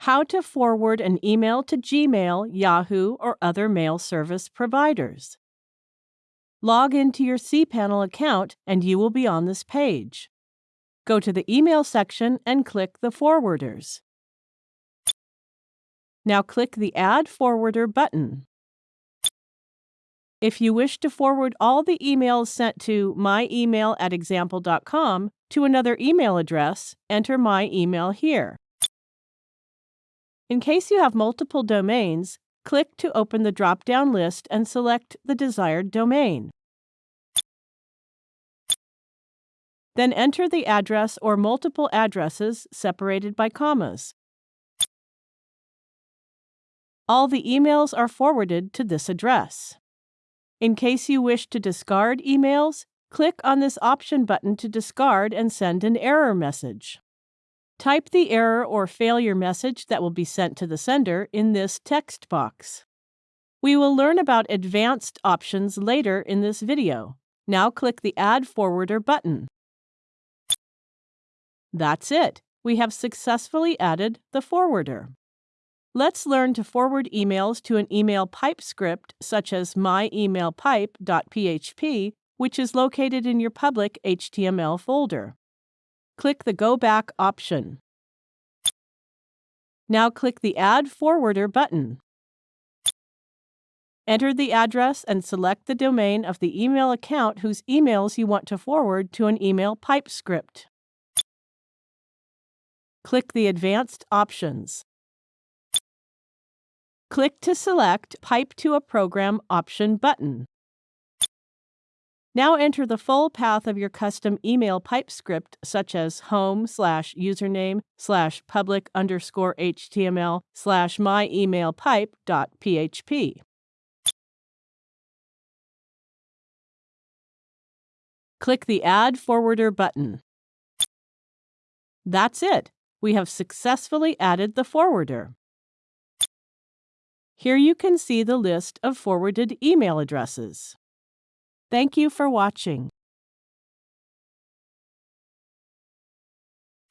how to forward an email to Gmail, Yahoo, or other mail service providers. Log into your cPanel account and you will be on this page. Go to the email section and click the forwarders. Now click the Add Forwarder button. If you wish to forward all the emails sent to myemail at example.com to another email address, enter my email here. In case you have multiple domains, click to open the drop-down list and select the desired domain. Then enter the address or multiple addresses separated by commas. All the emails are forwarded to this address. In case you wish to discard emails, click on this option button to discard and send an error message. Type the error or failure message that will be sent to the sender in this text box. We will learn about advanced options later in this video. Now click the Add Forwarder button. That's it. We have successfully added the forwarder. Let's learn to forward emails to an email pipe script such as myemailpipe.php, which is located in your public HTML folder click the Go Back option. Now click the Add Forwarder button. Enter the address and select the domain of the email account whose emails you want to forward to an email pipe script. Click the Advanced options. Click to select Pipe to a Program option button. Now enter the full path of your custom email pipe script, such as home slash username slash public underscore HTML slash myemailpipe.php. Click the Add Forwarder button. That's it. We have successfully added the forwarder. Here you can see the list of forwarded email addresses. Thank you for watching.